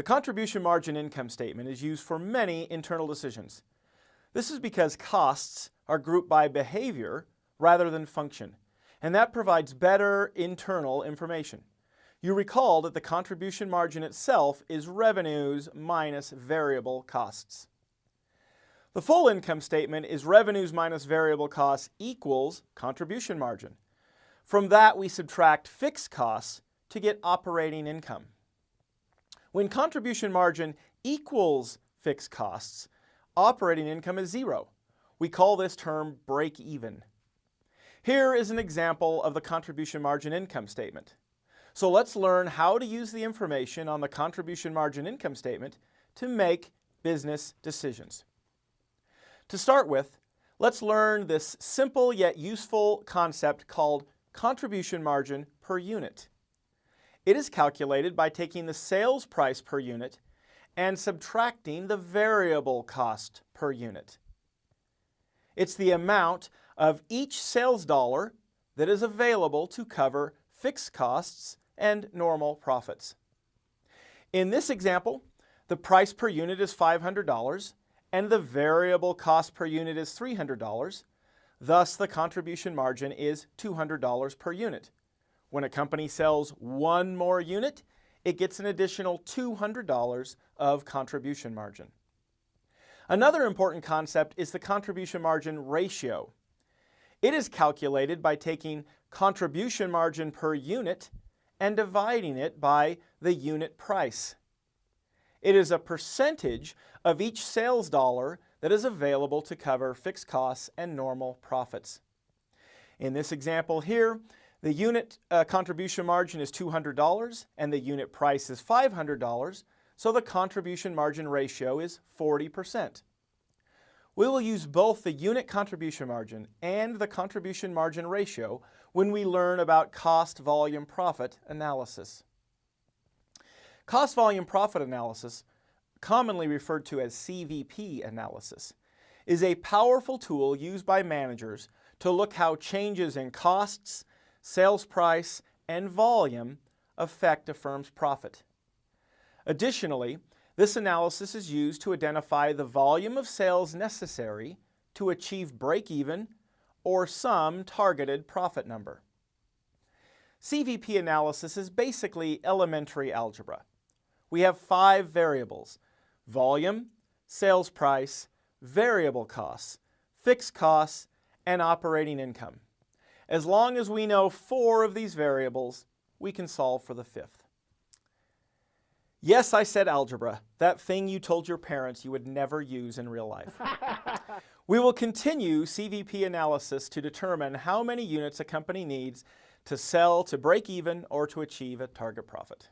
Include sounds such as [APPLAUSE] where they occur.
The contribution margin income statement is used for many internal decisions. This is because costs are grouped by behavior rather than function, and that provides better internal information. You recall that the contribution margin itself is revenues minus variable costs. The full income statement is revenues minus variable costs equals contribution margin. From that, we subtract fixed costs to get operating income. When contribution margin equals fixed costs, operating income is zero. We call this term break even. Here is an example of the contribution margin income statement. So let's learn how to use the information on the contribution margin income statement to make business decisions. To start with, let's learn this simple yet useful concept called contribution margin per unit. It is calculated by taking the sales price per unit and subtracting the variable cost per unit. It's the amount of each sales dollar that is available to cover fixed costs and normal profits. In this example, the price per unit is $500 and the variable cost per unit is $300. Thus, the contribution margin is $200 per unit. When a company sells one more unit, it gets an additional $200 of contribution margin. Another important concept is the contribution margin ratio. It is calculated by taking contribution margin per unit and dividing it by the unit price. It is a percentage of each sales dollar that is available to cover fixed costs and normal profits. In this example here, the unit uh, contribution margin is $200 and the unit price is $500, so the contribution margin ratio is 40%. We will use both the unit contribution margin and the contribution margin ratio when we learn about cost volume profit analysis. Cost volume profit analysis, commonly referred to as CVP analysis, is a powerful tool used by managers to look how changes in costs, sales price, and volume affect a firm's profit. Additionally, this analysis is used to identify the volume of sales necessary to achieve break-even or some targeted profit number. CVP analysis is basically elementary algebra we have five variables, volume, sales price, variable costs, fixed costs, and operating income. As long as we know four of these variables, we can solve for the fifth. Yes, I said algebra, that thing you told your parents you would never use in real life. [LAUGHS] we will continue CVP analysis to determine how many units a company needs to sell to break even or to achieve a target profit.